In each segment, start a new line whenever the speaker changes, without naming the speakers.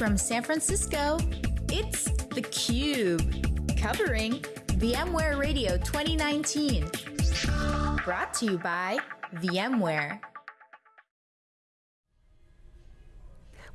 from San Francisco, it's theCUBE, covering VMware Radio 2019. Brought to you by VMware.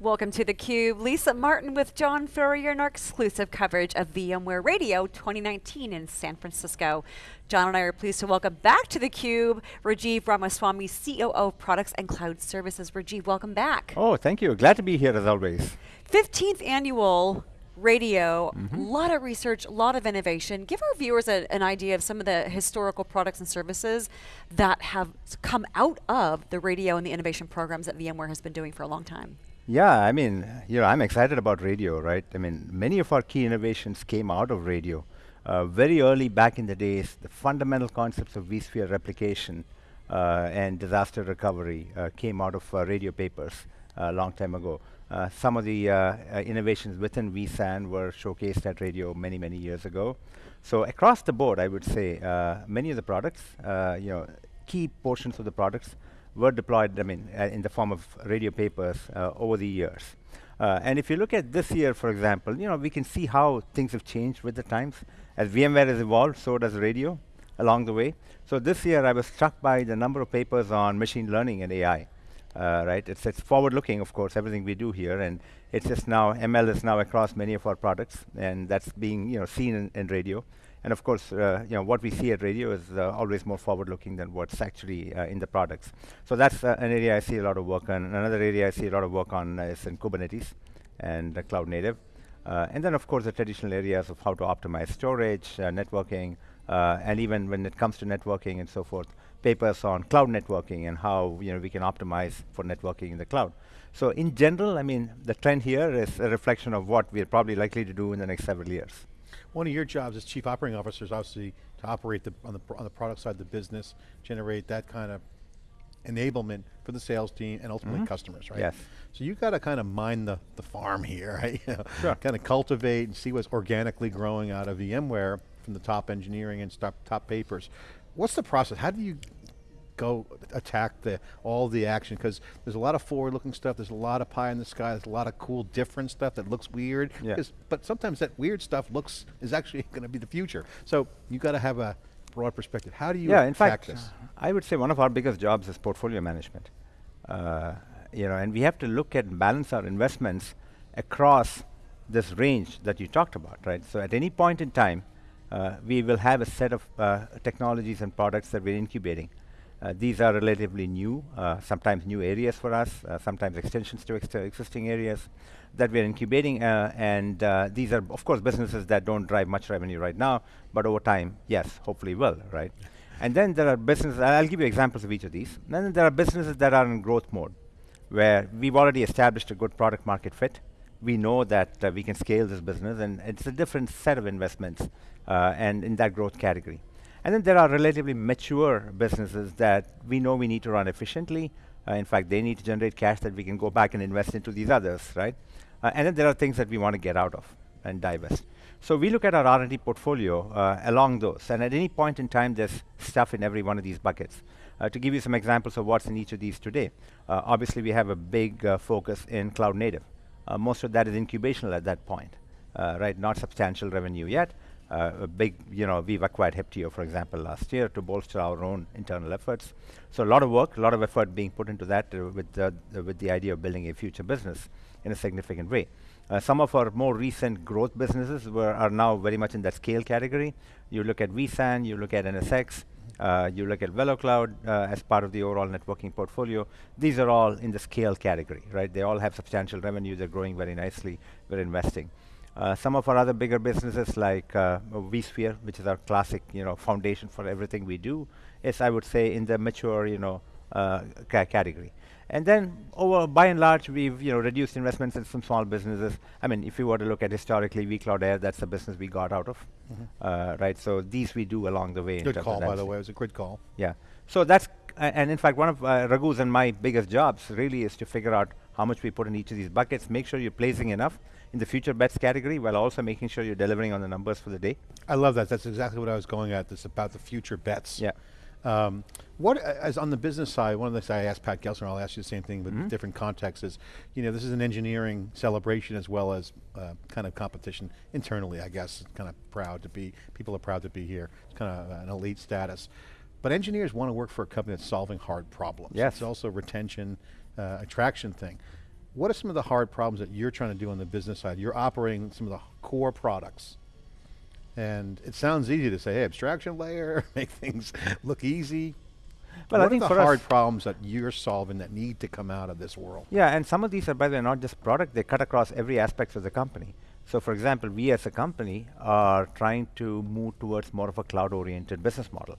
Welcome to theCUBE. Lisa Martin with John Furrier in our exclusive coverage of VMware Radio 2019 in San Francisco. John and I are pleased to welcome back to theCUBE, Rajiv Ramaswami, COO of Products and Cloud Services. Rajiv, welcome back.
Oh, thank you. Glad to be here as always.
15th annual radio, a mm -hmm. lot of research, a lot of innovation. Give our viewers a, an idea of some of the historical products and services that have come out of the radio and the innovation programs that VMware has been doing for a long time.
Yeah, I mean, you know, I'm excited about radio, right? I mean, many of our key innovations came out of radio. Uh, very early back in the days, the fundamental concepts of vSphere replication uh, and disaster recovery uh, came out of uh, radio papers a long time ago. Uh, some of the uh, innovations within vSAN were showcased at radio many, many years ago. So across the board, I would say many of the products, you know, key portions of the products were deployed, I mean, uh, in the form of radio papers uh, over the years. Uh, and if you look at this year, for example, you know, we can see how things have changed with the times. As VMware has evolved, so does radio along the way. So this year, I was struck by the number of papers on machine learning and AI. Uh, right? It's, it's forward-looking, of course, everything we do here, and it's just now, ML is now across many of our products, and that's being you know, seen in, in radio. And of course, uh, you know, what we see at radio is uh, always more forward-looking than what's actually uh, in the products. So that's uh, an area I see a lot of work on. Another area I see a lot of work on is in Kubernetes and cloud native. Uh, and then, of course, the traditional areas of how to optimize storage, uh, networking, and even when it comes to networking and so forth, papers on cloud networking and how you know we can optimize for networking in the cloud. So in general, I mean, the trend here is a reflection of what we're probably likely to do in the next several years.
One of your jobs as chief operating officer is obviously to operate the, on, the, on the product side of the business, generate that kind of enablement for the sales team and ultimately mm -hmm. customers, right?
Yes.
So you've got to kind of mind the, the farm here, right? you know,
sure.
Kind of cultivate and see what's organically growing out of VMware from the top engineering and top, top papers. What's the process? How do you go attack the all the action because there's a lot of forward-looking stuff. There's a lot of pie in the sky. There's a lot of cool, different stuff that looks weird.
Yeah.
But sometimes that weird stuff looks is actually going to be the future. So you got to have a broad perspective. How do you
yeah, in fact,
this?
I would say one of our biggest jobs is portfolio management. Uh, you know, and we have to look at and balance our investments across this range that you talked about, right? So at any point in time, uh, we will have a set of uh, technologies and products that we're incubating. Uh, these are relatively new, uh, sometimes new areas for us, uh, sometimes extensions to ex existing areas that we're incubating, uh, and uh, these are, of course, businesses that don't drive much revenue right now, but over time, yes, hopefully will, right? And then there are businesses, I'll give you examples of each of these. And then there are businesses that are in growth mode, where we've already established a good product market fit. We know that uh, we can scale this business, and it's a different set of investments, and in that growth category. And then there are relatively mature businesses that we know we need to run efficiently. Uh, in fact, they need to generate cash that we can go back and invest into these others, right? Uh, and then there are things that we want to get out of and divest. So we look at our R&D portfolio uh, along those. And at any point in time, there's stuff in every one of these buckets. Uh, to give you some examples of what's in each of these today, uh, obviously we have a big uh, focus in cloud native. most of that is incubational at that point, right? Not substantial revenue yet, uh, a big, you know, we've acquired Heptio, for example, last year to bolster our own internal efforts. So a lot of work, a lot of effort being put into that uh, with, the, with the idea of building a future business in a significant way. Uh, some of our more recent growth businesses were, are now very much in that scale category. You look at vSAN, you look at NSX, uh, you look at VeloCloud as part of the overall networking portfolio. These are all in the scale category, right? They all have substantial revenue, they're growing very nicely, we're investing. Uh, some of our other bigger businesses like uh, vSphere, which is our classic, you know, foundation for everything we do, is I would say in the mature, you know, uh, ca category. And then over, by and large, we've, you know, reduced investments in some small businesses. I mean, if you were to look at historically, vCloud Air, that's the business we got out of, mm -hmm. right? So these we do along the way.
Good call, by the way. It was a good call.
Yeah. So that's, and in fact, one of uh, Raghu's and my biggest jobs really is to figure out how much we put in each of these buckets, make sure you're placing enough, in the future bets category while also making sure you're delivering on the numbers for the day.
I love that. That's exactly what I was going at. This about the future bets.
Yeah.
Um, what, as on the business side, one of the things I asked Pat Gelsinger, I'll ask you the same thing, but
Mm-hmm.
different contexts is, you know, this is an engineering celebration as well as uh, kind of competition internally, I guess. Kind of proud to be, people are proud to be here. It's kind of an elite status. But engineers want to work for a company that's solving hard problems.
Yes.
It's also retention, uh, attraction thing. What are some of the hard problems that you're trying to do on the business side? You're operating some of the core products. And it sounds easy to say, hey, abstraction layer, make things look easy.
I
what
think
are the
us-
hard problems that you're solving that need to come out of this world?
Yeah, and some of these are, by the way, not just product, they cut across every aspect of the company. So for example, we as a company are trying to move towards more of a cloud-oriented business model.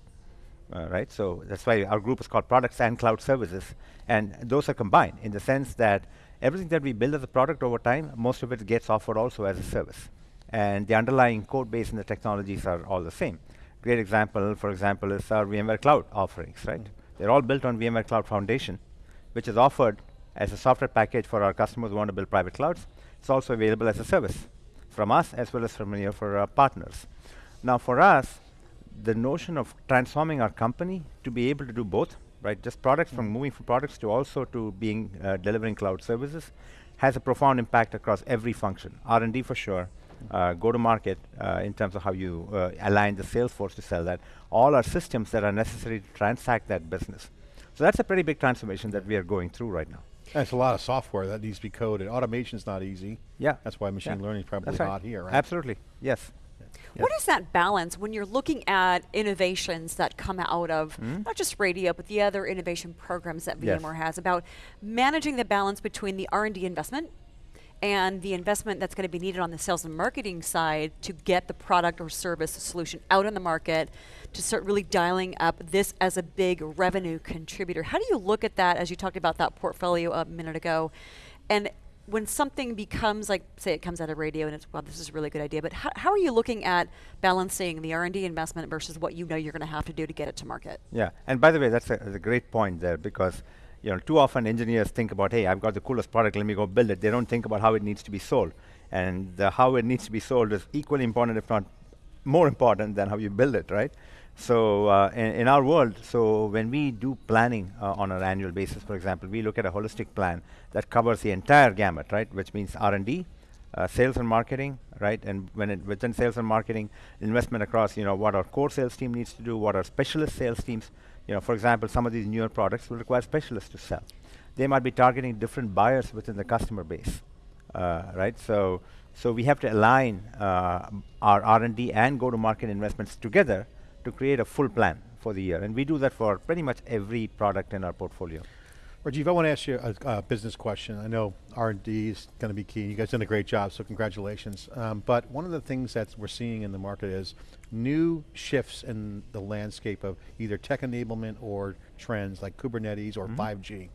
Uh, right, so that's why our group is called Products and Cloud Services, and those are combined in the sense that everything that we build as a product over time, most of it gets offered also as a service, and the underlying code base and the technologies are all the same. Great example, for example, is our VMware Cloud offerings. Right, mm-hmm. they're all built on VMware Cloud Foundation, which is offered as a software package for our customers who want to build private clouds. It's also available as a service from us as well as from many of our partners. Now, for us, the notion of transforming our company to be able to do both, right? Just products from moving from products to also to being uh, delivering cloud services has a profound impact across every function. R&D for sure, uh, go to market uh, in terms of how you uh, align the sales force to sell that. All our systems that are necessary to transact that business. So that's a pretty big transformation that we are going through right now.
That's a lot of software that needs to be coded. Automation's not easy.
Yeah.
That's why machine
Yeah.
learning is probably
right.
hot here, right?
Absolutely, yes.
What is that balance when you're looking at innovations that come out of mm-hmm. not just radio, but the other innovation programs that
Yes.
VMware has about managing the balance between the R&D investment and the investment that's going to be needed on the sales and marketing side to get the product or service solution out in the market to start really dialing up this as a big revenue contributor. How do you look at that as you talked about that portfolio a minute ago? And when something becomes like, say it comes out of radio and it's, well, this is a really good idea, but how, are you looking at balancing the R&D investment versus what you know you're going to have to do to get it to market?
Yeah, and by the way, that's a, that's a great point there because you know too often engineers think about, hey, I've got the coolest product, let me go build it. They don't think about how it needs to be sold, and the how it needs to be sold is equally important, if not more important, than how you build it, right? So uh, in, in our world, so when we do planning uh, on an annual basis, for example, we look at a holistic plan that covers the entire gamut, right? Which means R&D, uh, sales and marketing, right? And when it within sales and marketing, investment across, you know, what our core sales team needs to do, what our specialist sales teams, you know, for example, some of these newer products will require specialists to sell. They might be targeting different buyers within the customer base, uh, right? So, so we have to align uh, our R&D and go-to-market investments together to create a full plan for the year, and we do that for pretty much every product in our portfolio.
Rajiv, I want to ask you a, a business question. I know R&D is going to be key. You guys done a great job, so congratulations. Um, but one of the things that we're seeing in the market is new shifts in the landscape of either tech enablement or trends like Kubernetes or 5G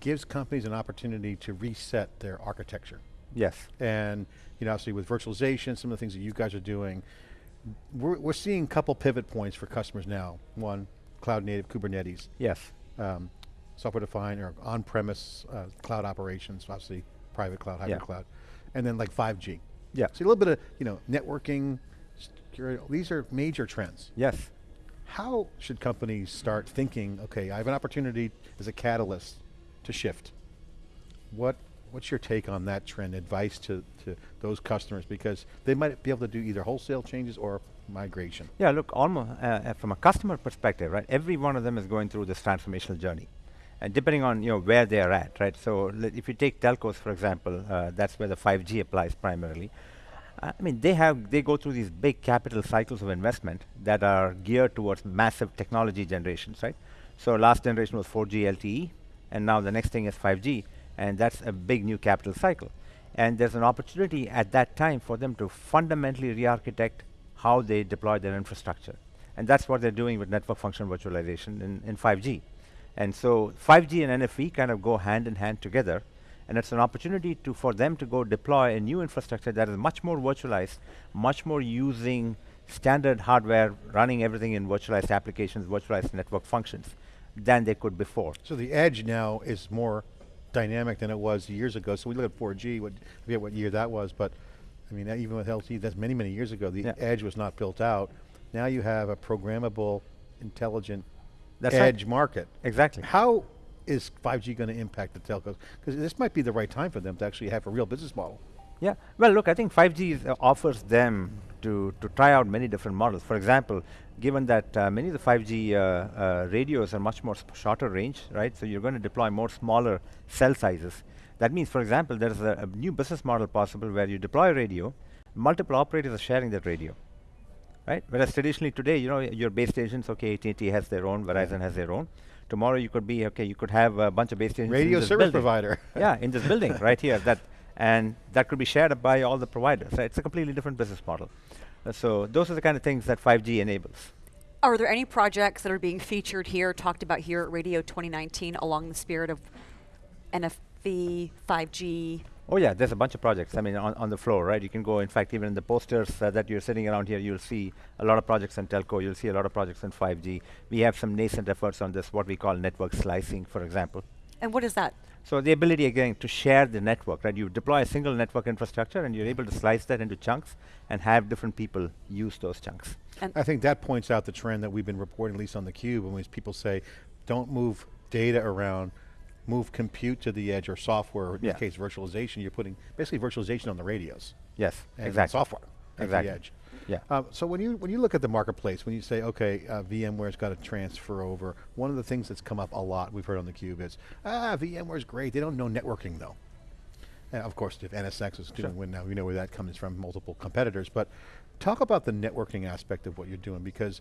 gives companies an opportunity to reset their architecture.
Yes.
And you know, obviously with virtualization, some of the things that you guys are doing, we're, we're seeing a couple pivot points for customers now. One, cloud native Kubernetes,
Yes.
um, software defined or on-premise uh, cloud operations, obviously private cloud, hybrid
Yeah.
cloud, and then like 5G.
Yeah.
So a little bit of you know networking, security. These are major trends.
Yes.
How should companies start thinking? Okay, I have an opportunity as a catalyst to shift. What What's your take on that trend? Advice to, to those customers because they might be able to do either wholesale changes or migration.
Yeah, look, almost uh, uh, from a customer perspective, right? Every one of them is going through this transformational journey, and depending on you know where they are at, right? So if you take telcos, for example, uh, that's where the 5G applies primarily. I mean, they have they go through these big capital cycles of investment that are geared towards massive technology generations, right? So last generation was 4G LTE, and now the next thing is 5G, and that's a big new capital cycle. And there's an opportunity at that time for them to fundamentally re-architect how they deploy their infrastructure. And that's what they're doing with network function virtualization in, in 5G. And so 5G and NFV kind of go hand in hand together. And it's an opportunity to for them to go deploy a new infrastructure that is much more virtualized, much more using standard hardware, running everything in virtualized applications, virtualized network functions than they could before.
So the edge now is more dynamic than it was years ago. So we look at 4G, what, I forget what year that was, but I mean, even with LTE, that's many, many years ago. The
Yeah.
edge was not built out. Now you have a programmable, intelligent
That's right.
edge market.
Exactly.
How is 5G going to impact the telcos? Because this might be the right time for them to actually have a real business model.
Yeah. Well, look, I think 5G is, uh, offers them to, to try out many different models. For example, given that uh, many of the 5G uh, uh, radios are much more shorter range, right? So you're going to deploy more smaller cell sizes. That means, for example, there's a, a new business model possible where you deploy a radio, multiple operators are sharing that radio, right? Whereas traditionally today, you know, your base stations, okay, AT&T has their own, Verizon has their own. Tomorrow you could be, okay, you could have a bunch of base stations
Radio service
building.
provider.
yeah, in this building right here. That and that could be shared by all the providers. Right? It's a completely different business model. Uh, so those are the kind of things that 5G enables.
Are there any projects that are being featured here, talked about here at Radio 2019 along the spirit of NFV, 5G?
Oh yeah, there's a bunch of projects. I mean, on, on the floor, right? You can go. In fact, even in the posters uh, that you're sitting around here, you'll see a lot of projects in telco. You'll see a lot of projects in 5G. We have some nascent efforts on this, what we call network slicing, for example.
And what is that?
So the ability again to share the network, right? You deploy a single network infrastructure, and you're able to slice that into chunks and have different people use those chunks.
And
I think that points out the trend that we've been reporting, at least on the cube, when people say, don't move data around, move compute to the edge or software, or in
Yeah.
this case virtualization, you're putting basically virtualization on the radios.
Yes,
and
exactly.
software at
Exactly.
the edge.
Yeah.
Um, so when you when you look at the marketplace, when you say, okay, uh, VMware's got to transfer over, one of the things that's come up a lot, we've heard on the cube is, ah, VMware's great, they don't know networking though. And of course, if NSX is doing win now, we know where that comes from, multiple competitors. But talk about the networking aspect of what you're doing because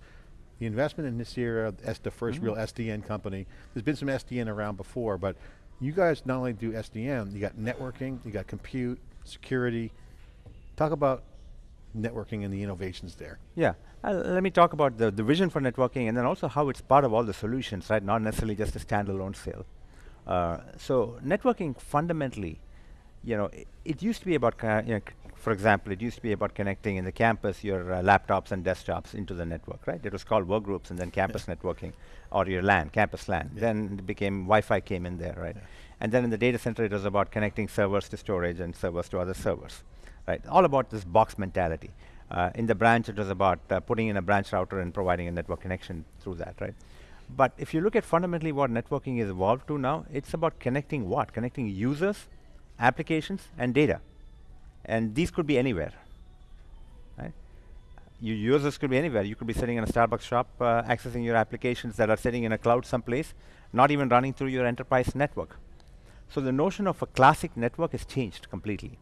the investment in this era, as the 1st real SDN company, there's been some SDN around before, but you guys not only do SDN, you got networking, you got compute, security. Talk about networking and the innovations there.
Yeah. Uh, let me talk about the, the vision for networking and then also how it's part of all the solutions, right? Not necessarily just a standalone sale. Uh, so networking fundamentally, you know, i- it used to be about, you know, for example, it used to be about connecting in the campus your uh, laptops and desktops into the network, right? It was called work groups and then campus networking or your LAN, campus LAN. Then it became Wi-Fi came in there, right? And then in the data center, it was about connecting servers to storage and servers to other servers, right? All about this box mentality. Uh, in the branch, it was about uh, putting in a branch router and providing a network connection through that, right? But if you look at fundamentally what networking is evolved to now, it's about connecting what? Connecting users, applications, and data. And these could be anywhere, right? Your users could be anywhere. You could be sitting in a Starbucks shop, uh, accessing your applications that are sitting in a cloud someplace, not even running through your enterprise network. So the notion of a classic network has changed completely.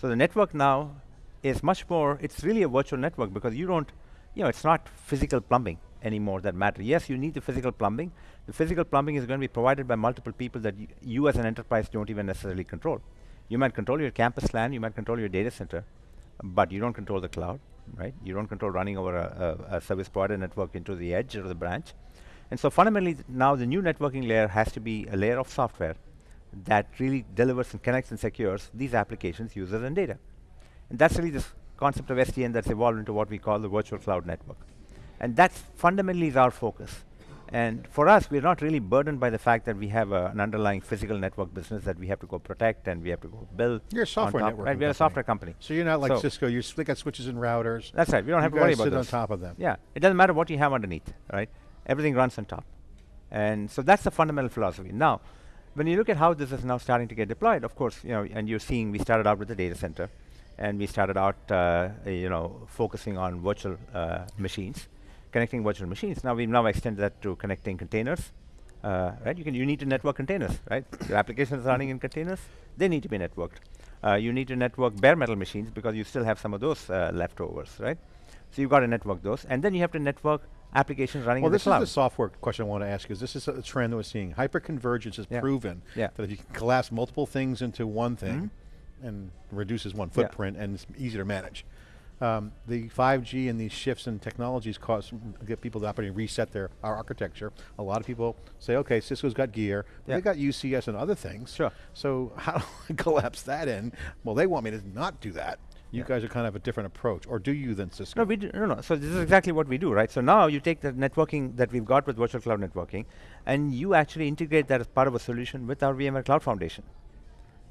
So the network now is much more, it's really a virtual network because you don't, you know, it's not physical plumbing anymore that matter. Yes, you need the physical plumbing. The physical plumbing is going to be provided by multiple people that you as an enterprise don't even necessarily control. You might control your campus LAN, you might control your data center, but you don't control the cloud, right? You don't control running over a, a, a service provider network into the edge or the branch. And so fundamentally now the new networking layer has to be a layer of software that really delivers and connects and secures these applications, users, and data. And that's really this concept of SDN that's evolved into what we call the virtual cloud network. And that's fundamentally is our focus. And for us, we're not really burdened by the fact that we have a, an underlying physical network business that we have to go protect and we have to go build.
You're a software
top,
networking
Right, we're a
company.
software company.
So you're not like
So-
Cisco, you still got switches and routers.
That's right. We don't
You
have to worry about
sit on top of them.
Yeah, it doesn't matter what you have underneath, right? Everything runs on top. And so that's the fundamental philosophy. Now, when you look at how this is now starting to get deployed, of course, you know, and you're seeing we started out with the data center, and we started out, uh, you know, focusing on virtual uh, machines, connecting virtual machines. Now we've now extended that to connecting containers, uh, right? You can you need to network containers, right? Your applications running in containers, they need to be networked. Uh, you need to network bare metal machines because you still have some of those uh, leftovers, right? So you've got to network those, and then you have to network applications running
Well,
in the
this
cloud.
is the software question I want to ask you. Is this is a trend that we're seeing? Hyperconvergence has
Yeah.
proven
Yeah.
that if you can collapse multiple things into one thing and reduces one
Mm-hmm. Yeah.
footprint and it's easier to manage. Um, the 5G and these shifts in technologies cause get people to operate and reset their our architecture. A lot of people say, okay, Cisco's got gear, they got UCS and other things.
Sure.
So how do I collapse that in? Well, they want me to not do that. You
Yeah.
guys are kind of a different approach, or do you than Cisco?
No, we do, no, no. So this is exactly what we do, right? So now you take the networking that we've got with virtual cloud networking, and you actually integrate that as part of a solution with our VMware Cloud Foundation.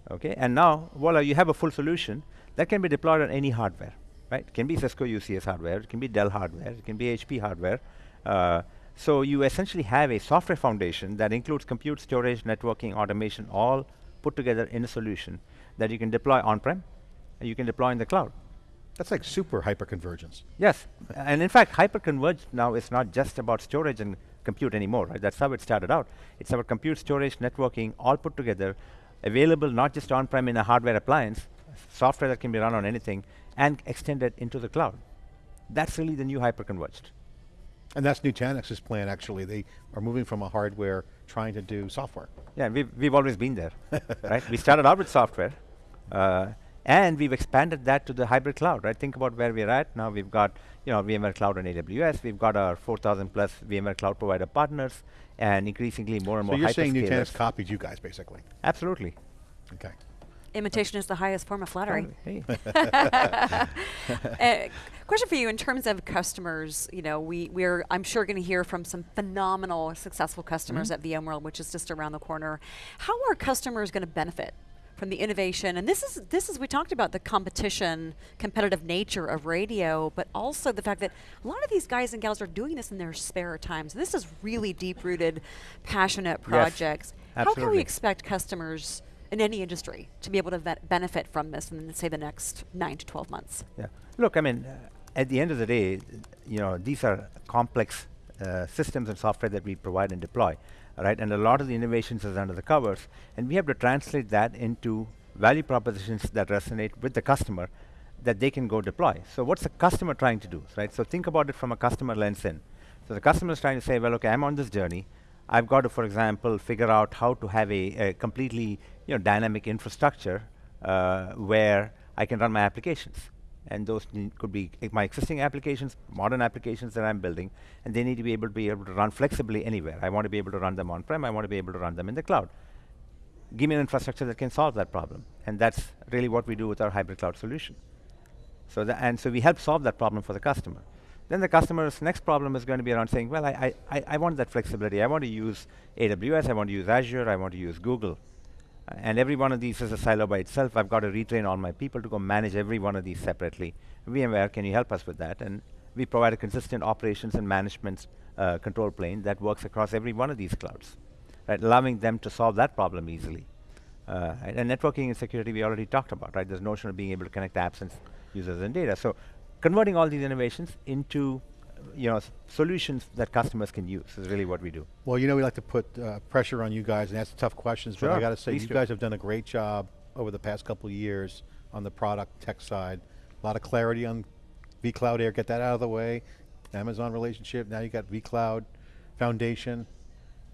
Okay, and now, voila, you have a full solution that can be deployed on any hardware, right? It can be Cisco UCS hardware, it can be Dell hardware, it can be HP hardware, uh, So you essentially have a software foundation that includes compute, storage, networking, automation, all put together in a solution that you can deploy on-prem you can deploy in the cloud.
That's like super hyperconvergence.
Yes, and in fact, hyperconverged now is not just about storage and compute anymore, right? That's how it started out. It's about compute, storage, networking, all put together, available not just on-prem in a hardware appliance, software that can be run on anything, and extended into the cloud. That's really the new hyperconverged.
And that's Nutanix's plan, actually. They are moving from a hardware trying to do software.
Yeah, we've, we've always been there, right? We started out with software, uh, and we've expanded that to the hybrid cloud, right? Think about where we're at. Now we've got, you know, VMware Cloud on AWS. We've got our 4,000 plus VMware Cloud provider partners, and increasingly more and
so
more
you're saying
hyperscalers.
Nutanix copied you guys, basically.
Absolutely.
Okay.
Imitation is the highest form of flattery.
Hey.
Uh, question for you in terms of customers, you know, we, we're, I'm sure going to hear from some phenomenal, successful customers
Mm-hmm.
at VMworld, which is just around the corner. How are customers going to benefit from the innovation? And this is, this is, we talked about the competition, competitive nature of radio, but also the fact that a lot of these guys and gals are doing this in their spare times. This is really deep rooted, passionate projects. How can we expect customers in any industry to be able to benefit from this in, say, the next nine to 12 months?
Yeah. Look, I mean, uh, at the end of the day, you know, these are complex uh, systems and software that we provide and deploy, right? And a lot of the innovations is under the covers, and we have to translate that into value propositions that resonate with the customer that they can go deploy. So what's the customer trying to do, right? So think about it from a customer lens in. So the customer is trying to say, well, okay, I'm on this journey. I've got to, for example, figure out how to have a, a completely, you know, dynamic infrastructure uh, where I can run my applications. And those could be my existing applications, modern applications that I'm building, and they need to be able to be able to run flexibly anywhere. I want to be able to run them on-prem. I want to be able to run them in the cloud. Give me an infrastructure that can solve that problem, and that's really what we do with our hybrid cloud solution. So the, and so we help solve that problem for the customer. Then the customer's next problem is going to be around saying, well, I, I- I want that flexibility. I want to use AWS, I want to use Azure, I want to use Google. And every one of these is a silo by itself. I've got to retrain all my people to go manage every one of these separately. VMware, can you help us with that? And we provide a consistent operations and management uh, control plane that works across every one of these clouds, right? Allowing them to solve that problem easily. Uh, and, networking and security we already talked about, right? This notion of being able to connect apps and users and data. So converting all these innovations into you know, solutions that customers can use is really what we do.
Well, you know we like to put uh, pressure on you guys and ask tough questions, but I got to say,
please
you
do.
guys have done a great job over the past couple of years on the product tech side. A lot of clarity on vCloud Air, get that out of the way. Amazon relationship, now you got vCloud Foundation.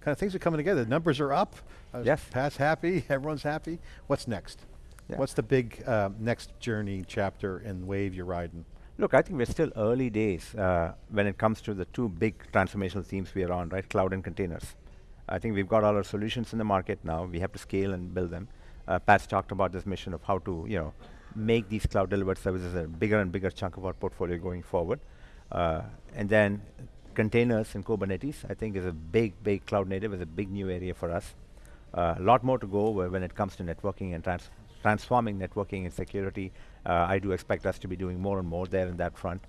Kind of things are coming together. The numbers are up. Uh,
Yes.
Pat's happy, everyone's happy. What's next?
Yeah.
What's the big uh, next journey chapter and wave you're riding?
Look, I think we're still early days uh, when it comes to the two big transformational themes we are on, right? Cloud and containers. I think we've got all our solutions in the market now. We have to scale and build them. Uh, Pat's talked about this mission of how to, you know, make these cloud delivered services a bigger and bigger chunk of our portfolio going forward. Uh, and then containers and Kubernetes, I think, is a big, big cloud native, is a big new area for us. A lot more to go when it comes to networking and trans- transforming networking and security. Uh, I do expect us to be doing more and more there in that front.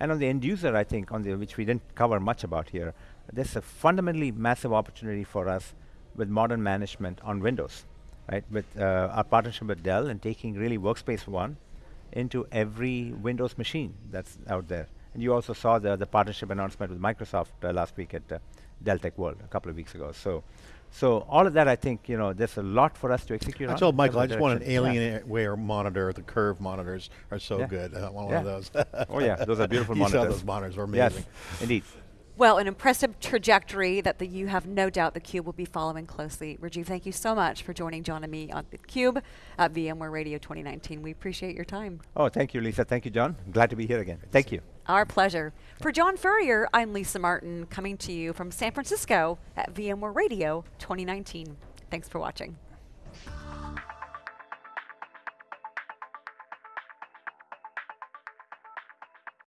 And on the end user, I think, on the which we didn't cover much about here, there's a fundamentally massive opportunity for us with modern management on Windows, right? With uh, our partnership with Dell and taking really Workspace ONE into every Windows machine that's out there. And you also saw the, the partnership announcement with Microsoft uh, last week at uh, Dell Tech World a couple of weeks ago. So, so all of that, I think, you know, there's a lot for us to execute
I
on.
told
in
Michael, I just want an
direction. Yeah.
Alienware monitor. The curve monitors are so
Yeah.
good. I want
Yeah.
one of those.
Oh yeah, those are beautiful
you
monitors.
saw those monitors were
Yes,
amazing.
indeed.
Well, an impressive trajectory that the, you have no doubt the Cube will be following closely. Rajiv, thank you so much for joining John and me on the Cube at VMware Radio 2019. We appreciate your time.
Oh, thank you, Lisa. Thank you, John. Glad to be here again. Thank you.
Our pleasure. For John Furrier, I'm Lisa Martin, coming to you from San Francisco at VMware Radio 2019. Thanks for watching.